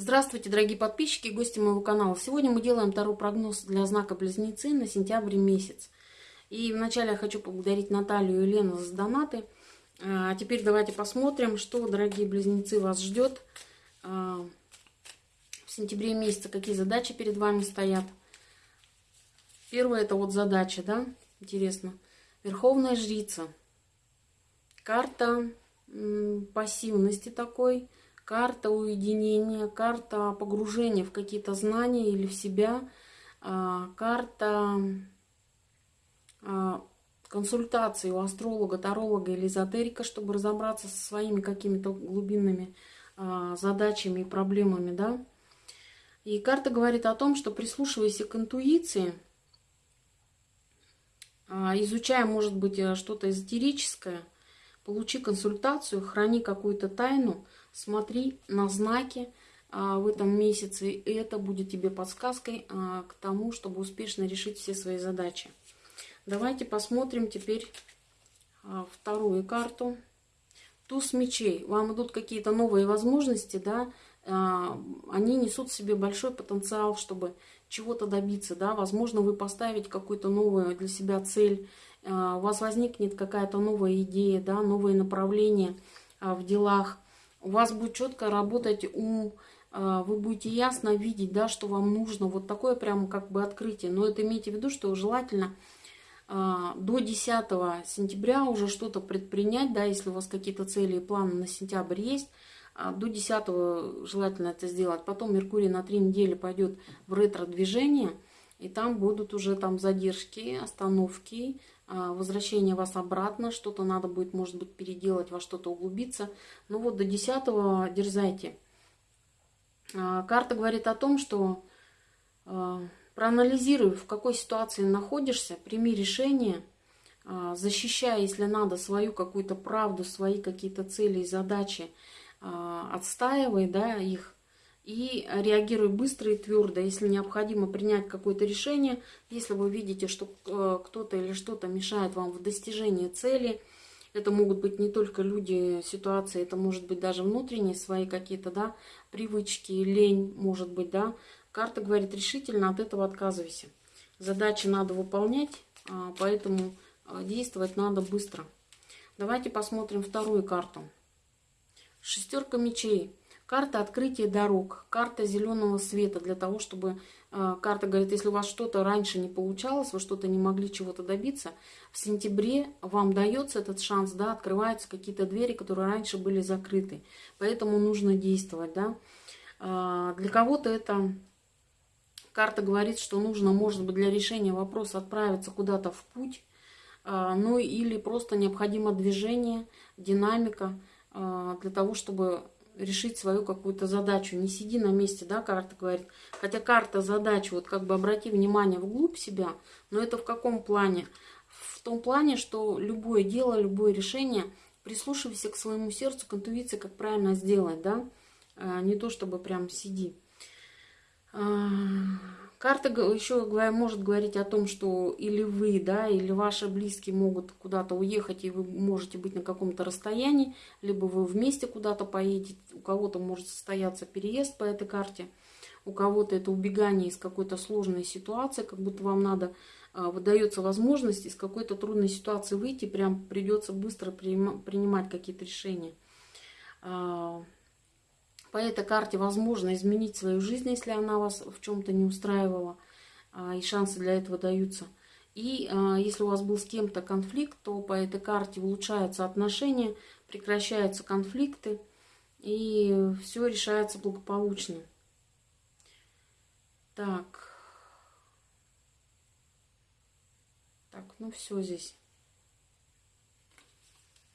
Здравствуйте, дорогие подписчики и гости моего канала. Сегодня мы делаем второй прогноз для знака Близнецы на сентябрь месяц. И вначале я хочу поблагодарить Наталью и Лену за донаты. А теперь давайте посмотрим, что, дорогие Близнецы, вас ждет а, в сентябре месяце, какие задачи перед вами стоят. Первое это вот задача, да, интересно. Верховная жрица. Карта пассивности такой карта уединения, карта погружения в какие-то знания или в себя, а, карта а, консультации у астролога, таролога или эзотерика, чтобы разобраться со своими какими-то глубинными а, задачами и проблемами, да. И карта говорит о том, что прислушивайся к интуиции, изучая, может быть, э, что-то эзотерическое, получи консультацию, храни какую-то тайну – смотри на знаки а, в этом месяце, это будет тебе подсказкой а, к тому, чтобы успешно решить все свои задачи. Давайте посмотрим теперь а, вторую карту. Туз мечей. Вам идут какие-то новые возможности, да, они несут в себе большой потенциал, чтобы чего-то добиться, да, возможно, вы поставите какую-то новую для себя цель, у вас возникнет какая-то новая идея, да, новые направления в делах, у вас будет четко работать ум, а, вы будете ясно видеть, да, что вам нужно. Вот такое прямо как бы открытие. Но это имейте в виду, что желательно а, до 10 сентября уже что-то предпринять, да, если у вас какие-то цели и планы на сентябрь есть, а, до 10 желательно это сделать. Потом Меркурий на 3 недели пойдет в ретро-движение, и там будут уже там задержки, остановки, возвращение вас обратно, что-то надо будет, может быть, переделать, во что-то углубиться. Ну вот до 10 дерзайте. А, карта говорит о том, что а, проанализируй, в какой ситуации находишься, прими решение, защищая, если надо, свою какую-то правду, свои какие-то цели и задачи, отстаивай да, их, и реагируй быстро и твердо. Если необходимо принять какое-то решение, если вы видите, что э, кто-то или что-то мешает вам в достижении цели, это могут быть не только люди, ситуации, это может быть даже внутренние свои какие-то, да, привычки, лень, может быть, да. Карта говорит решительно, от этого отказывайся. Задачи надо выполнять, а, поэтому э, действовать надо быстро. Давайте посмотрим вторую карту. Шестерка мечей. Карта открытия дорог, карта зеленого света для того, чтобы... Э, карта говорит, если у вас что-то раньше не получалось, вы что-то не могли чего-то добиться, в сентябре вам дается этот шанс, да, открываются какие-то двери, которые раньше были закрыты. Поэтому нужно действовать, да. Э, для кого-то это... Карта говорит, что нужно, может быть, для решения вопроса отправиться куда-то в путь, э, ну или просто необходимо движение, динамика для того, чтобы решить свою какую-то задачу. Не сиди на месте, да, карта говорит. Хотя карта задач, вот как бы обрати внимание вглубь себя, но это в каком плане? В том плане, что любое дело, любое решение, прислушивайся к своему сердцу, к интуиции, как правильно сделать, да, а, не то чтобы прям сиди. А, Карта еще может говорить о том, что или вы, да, или ваши близкие могут куда-то уехать, и вы можете быть на каком-то расстоянии, либо вы вместе куда-то поедете, у кого-то может состояться переезд по этой карте, у кого-то это убегание из какой-то сложной ситуации, как будто вам надо, а, выдается возможность из какой-то трудной ситуации выйти, прям придется быстро принимать какие-то решения. По этой карте возможно изменить свою жизнь, если она вас в чем-то не устраивала, а, и шансы для этого даются. И а, если у вас был с кем-то конфликт, то по этой карте улучшаются отношения, прекращаются конфликты, и все решается благополучно. Так. Так, ну все здесь.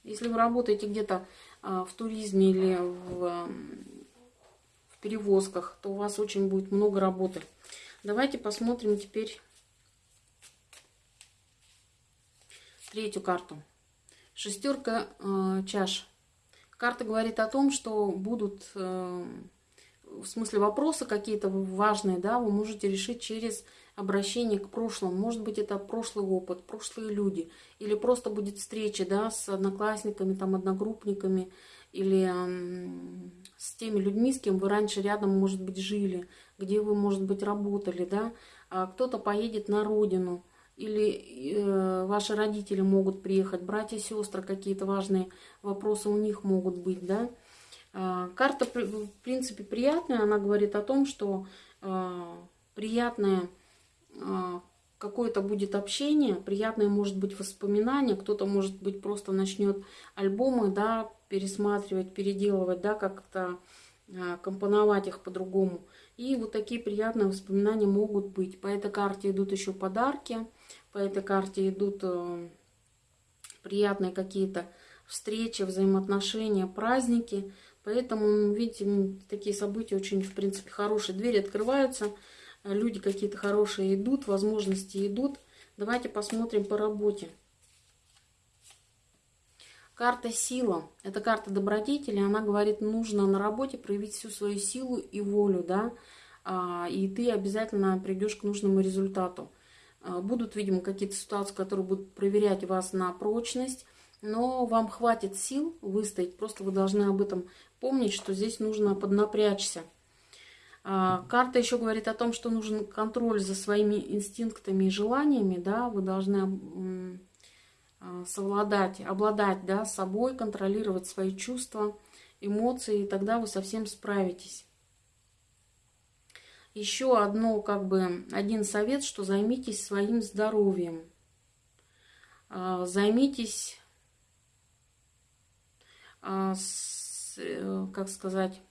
Если вы работаете где-то а, в туризме или в перевозках, то у вас очень будет много работы. Давайте посмотрим теперь третью карту. Шестерка э, чаш. Карта говорит о том, что будут, э, в смысле, вопросы какие-то важные, да, вы можете решить через обращение к прошлому. Может быть, это прошлый опыт, прошлые люди. Или просто будет встреча, да, с одноклассниками, там, одногруппниками, или с теми людьми, с кем вы раньше рядом, может быть, жили, где вы, может быть, работали, да, а кто-то поедет на родину, или э, ваши родители могут приехать, братья, сестры, какие-то важные вопросы у них могут быть, да. Э, карта, в принципе, приятная, она говорит о том, что э, приятное э, какое-то будет общение, приятное может быть воспоминание, кто-то, может быть, просто начнет альбомы, да, пересматривать, переделывать, да, как-то э, компоновать их по-другому. И вот такие приятные воспоминания могут быть. По этой карте идут еще подарки, по этой карте идут э, приятные какие-то встречи, взаимоотношения, праздники. Поэтому, видите, такие события очень, в принципе, хорошие. Двери открываются, люди какие-то хорошие идут, возможности идут. Давайте посмотрим по работе. Карта сила. Это карта добродетели. Она говорит, нужно на работе проявить всю свою силу и волю, да, а, и ты обязательно придешь к нужному результату. А, будут, видимо, какие-то ситуации, которые будут проверять вас на прочность, но вам хватит сил выстоять. Просто вы должны об этом помнить, что здесь нужно поднапрячься. А, карта еще говорит о том, что нужен контроль за своими инстинктами и желаниями, да, вы должны а, совладать, обладать, да, собой, контролировать свои чувства, эмоции, и тогда вы совсем справитесь. Еще одно, как бы, один совет, что займитесь своим здоровьем. А, займитесь, э, как сказать,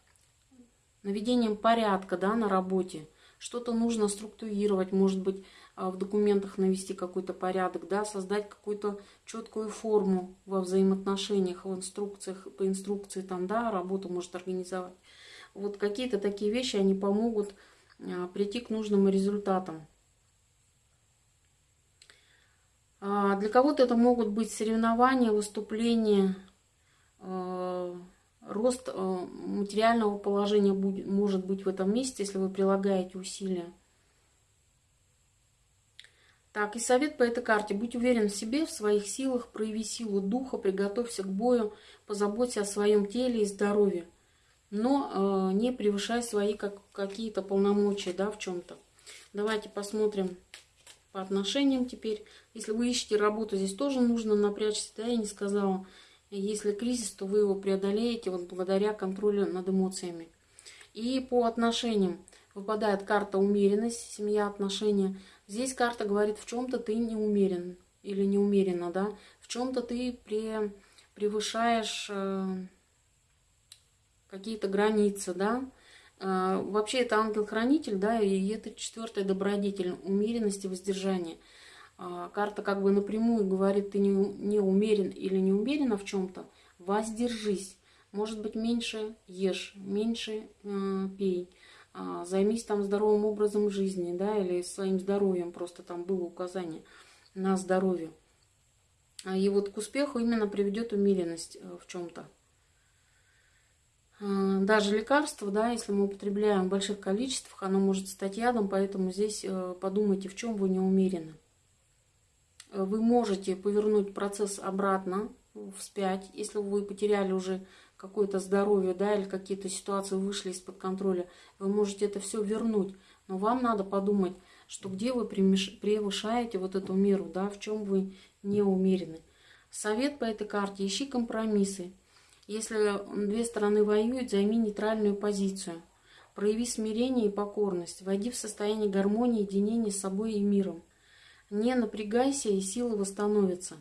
наведением порядка да, на работе. Что-то нужно структурировать, может быть, а, в документах навести какой-то порядок, да, создать какую-то четкую форму во взаимоотношениях, в инструкциях, по инструкции там, да, работу может организовать. Вот какие-то такие вещи, они помогут а, прийти к нужным результатам. А, для кого-то это могут быть соревнования, выступления, рост материального положения будет, может быть в этом месте, если вы прилагаете усилия. Так, и совет по этой карте. Будь уверен в себе, в своих силах, прояви силу духа, приготовься к бою, позаботься о своем теле и здоровье но э, не превышая свои как, какие-то полномочия да, в чем-то. Давайте посмотрим по отношениям теперь. Если вы ищете работу, здесь тоже нужно напрячься. Да, я не сказала, если кризис, то вы его преодолеете вот благодаря контролю над эмоциями. И по отношениям выпадает карта умеренность, семья, отношения. Здесь карта говорит, в чем-то ты не умерен или не умеренно, да, в чем-то ты пре, превышаешь... Э, какие-то границы, да. А, вообще это ангел-хранитель, да, и это четвертая добродетель, умеренность и воздержание. А, карта как бы напрямую говорит, ты не, не умерен или не умерена в чем-то, воздержись. Может быть, меньше ешь, меньше э, пей, э, займись там здоровым образом жизни, да, или своим здоровьем, просто там было указание на здоровье. И вот к успеху именно приведет умеренность э, в чем-то. Даже лекарство, да, если мы употребляем в больших количествах, оно может стать ядом, поэтому здесь э, подумайте, в чем вы не умерены. Вы можете повернуть процесс обратно, вспять, если вы потеряли уже какое-то здоровье, да, или какие-то ситуации вышли из-под контроля, вы можете это все вернуть. Но вам надо подумать, что где вы превышаете вот эту меру, да, в чем вы не умерены. Совет по этой карте, ищи компромиссы. Если две стороны воюют, займи нейтральную позицию. Прояви смирение и покорность. Войди в состояние гармонии, единения с собой и миром. Не напрягайся, и силы восстановятся.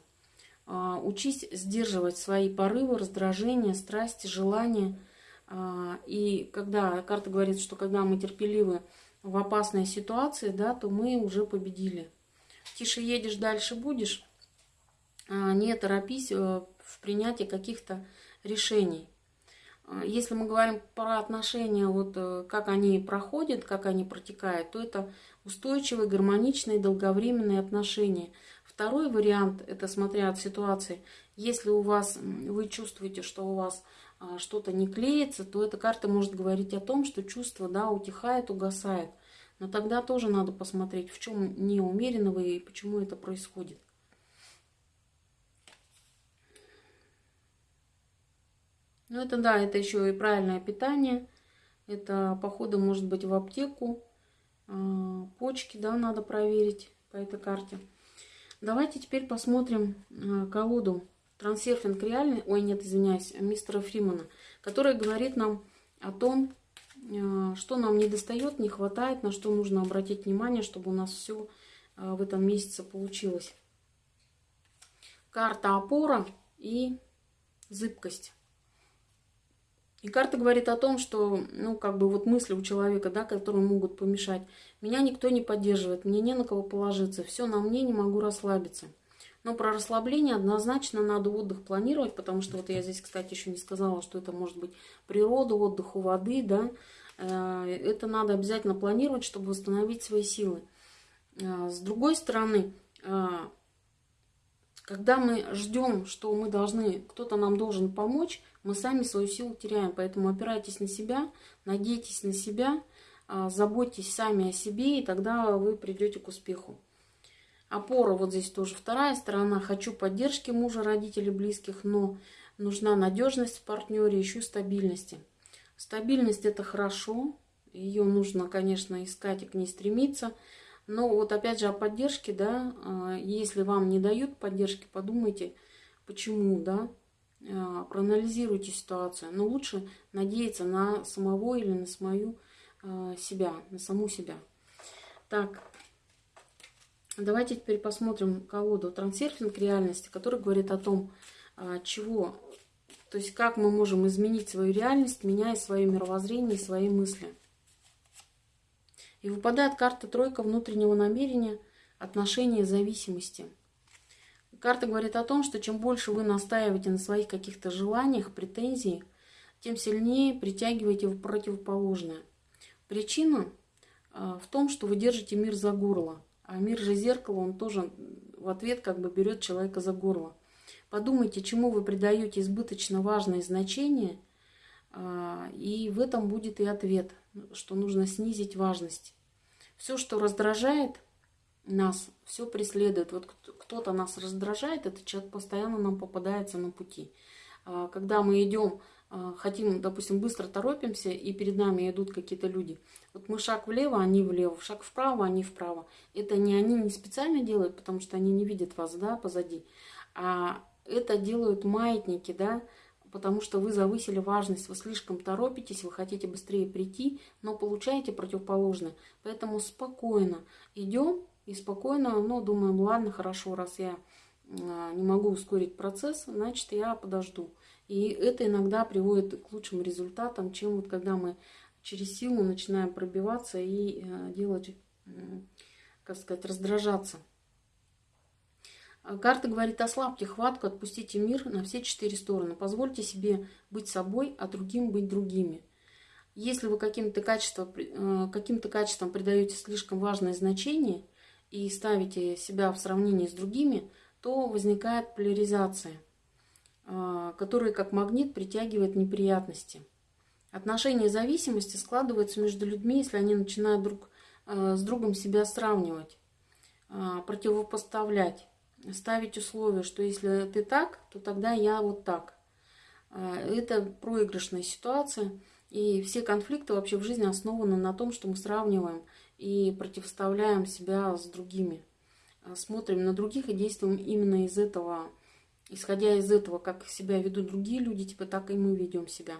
А, учись сдерживать свои порывы, раздражения, страсти, желания. А, и когда карта говорит, что когда мы терпеливы в опасной ситуации, да, то мы уже победили. Тише едешь, дальше будешь. А, не торопись э, в принятии каких-то решений. Если мы говорим про отношения, вот э, как они проходят, как они протекают, то это устойчивые, гармоничные, долговременные отношения. Второй вариант, это смотря от ситуации, если у вас, вы чувствуете, что у вас а, что-то не клеится, то эта карта может говорить о том, что чувство да, утихает, угасает. Но тогда тоже надо посмотреть, в чем неумеренно вы и почему это происходит. Ну, это да, это еще и правильное питание. Это походы, может быть, в аптеку. А, почки, да, надо проверить по этой карте. Давайте теперь посмотрим а, колоду трансерфинг реальный, ой, нет, извиняюсь, мистера Фримана, который говорит нам о том, а, что нам не достает, не хватает, на что нужно обратить внимание, чтобы у нас все в этом месяце получилось. Карта опора и зыбкость. И карта говорит о том, что, ну, как бы вот мысли у человека, да, которые могут помешать. Меня никто не поддерживает, мне не на кого положиться, все на мне, не могу расслабиться. Но про расслабление однозначно надо отдых планировать, потому что вот я здесь, кстати, еще не сказала, что это может быть природа, отдых у воды, да. Э, это надо обязательно планировать, чтобы восстановить свои силы. Э, с другой стороны, э, когда мы ждем, что мы должны, кто-то нам должен помочь, мы сами свою силу теряем. Поэтому опирайтесь на себя, надейтесь на себя, а, заботьтесь сами о себе, и тогда вы придете к успеху. Опора вот здесь тоже вторая сторона. Хочу поддержки мужа, родителей, близких, но нужна надежность в партнере, ищу стабильности. Стабильность это хорошо, ее нужно, конечно, искать и к ней стремиться – но вот опять же о поддержке, да, а, если вам не дают поддержки, подумайте, почему, да, а, проанализируйте ситуацию. Но лучше надеяться на самого или на свою а, себя, на саму себя. Так, давайте теперь посмотрим колоду трансерфинг реальности, который говорит о том, чего, то есть как мы можем изменить свою реальность, меняя свое мировоззрение и свои мысли. И выпадает карта тройка внутреннего намерения, отношения зависимости. Карта говорит о том, что чем больше вы настаиваете на своих каких-то желаниях, претензиях, тем сильнее притягиваете в противоположное. Причина а, в том, что вы держите мир за горло. А мир же зеркало, он тоже в ответ как бы берет человека за горло. Подумайте, чему вы придаете избыточно важное значение, а, и в этом будет и ответ – что нужно снизить важность. Все, что раздражает нас, все преследует. Вот кто-то нас раздражает, этот человек постоянно нам попадается на пути. А, когда мы идем, а, хотим, допустим, быстро торопимся, и перед нами идут какие-то люди. Вот мы шаг влево, они влево, шаг вправо, они вправо. Это не они не специально делают, потому что они не видят вас, да, позади. А это делают маятники, да, потому что вы завысили важность, вы слишком торопитесь, вы хотите быстрее прийти, но получаете противоположное. Поэтому спокойно идем и спокойно, ну, думаем, ладно, хорошо, раз я а, не могу ускорить процесс, значит, я подожду. И это иногда приводит к лучшим результатам, чем вот когда мы через силу начинаем пробиваться и а, делать, как сказать, раздражаться. А карта говорит, ослабьте хватку, отпустите мир на все четыре стороны. Позвольте себе быть собой, а другим быть другими. Если вы каким-то качеством, э, каким-то качеством придаете слишком важное значение и ставите себя в сравнении с другими, то возникает поляризация, э, которая как магнит притягивает неприятности. Отношения зависимости складываются между людьми, если они начинают друг э, с другом себя сравнивать, противопоставлять ставить условия, что если ты так, то тогда я вот так. А, это проигрышная ситуация. И все конфликты вообще в жизни основаны на том, что мы сравниваем и противоставляем себя с другими. А, смотрим на других и действуем именно из этого, исходя из этого, как себя ведут другие люди, типа так и мы ведем себя.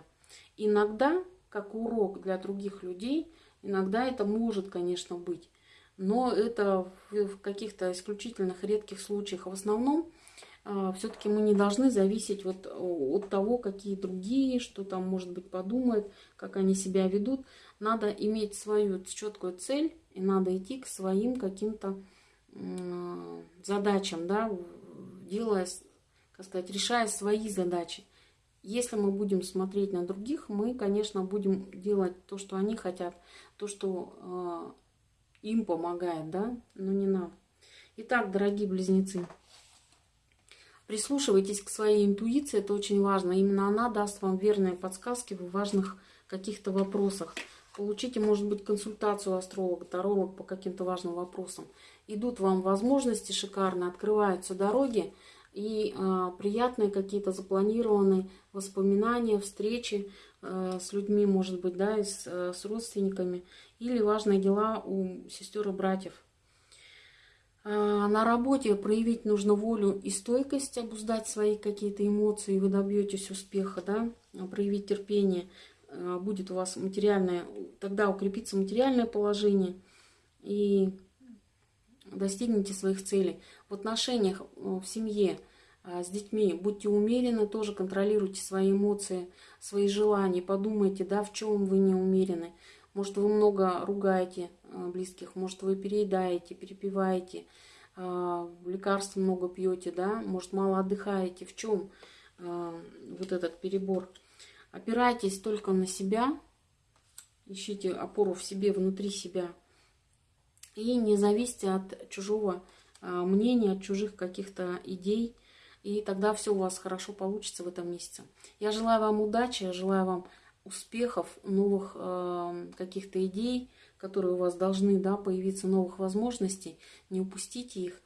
Иногда, как урок для других людей, иногда это может, конечно, быть но это в каких-то исключительных редких случаях. В основном а, все-таки мы не должны зависеть вот от того, какие другие, что там, может быть, подумают, как они себя ведут. Надо иметь свою четкую цель, и надо идти к своим каким-то задачам, да, делая, как сказать, решая свои задачи. Если мы будем смотреть на других, мы, конечно, будем делать то, что они хотят, то, что а, им помогает, да, но не нам. Итак, дорогие близнецы, прислушивайтесь к своей интуиции, это очень важно. Именно она даст вам верные подсказки в важных каких-то вопросах. Получите, может быть, консультацию астролога, таролог по каким-то важным вопросам. Идут вам возможности шикарно, открываются дороги, и э, приятные какие-то запланированные воспоминания, встречи э, с людьми, может быть, да, и с, э, с родственниками, или важные дела у сестер и братьев. Э, на работе проявить нужно волю и стойкость, обуздать свои какие-то эмоции, вы добьетесь успеха, да, проявить терпение, э, будет у вас материальное, тогда укрепится материальное положение, и достигнете своих целей. В отношениях э, в семье с детьми будьте умерены, тоже контролируйте свои эмоции, свои желания, подумайте, да, в чем вы не умерены. Может, вы много ругаете э, близких, может, вы переедаете, перепиваете, лекарств много пьете, да, может, мало отдыхаете. В чем вот этот перебор? Опирайтесь только на себя, ищите опору в себе, внутри себя – и не зависите от чужого мнения, от чужих каких-то идей. И тогда все у вас хорошо получится в этом месяце. Я желаю вам удачи, я желаю вам успехов, новых э, каких-то идей, которые у вас должны да, появиться, новых возможностей. Не упустите их.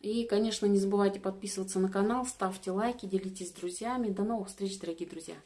И, конечно, не забывайте подписываться на канал, ставьте лайки, делитесь с друзьями. До новых встреч, дорогие друзья!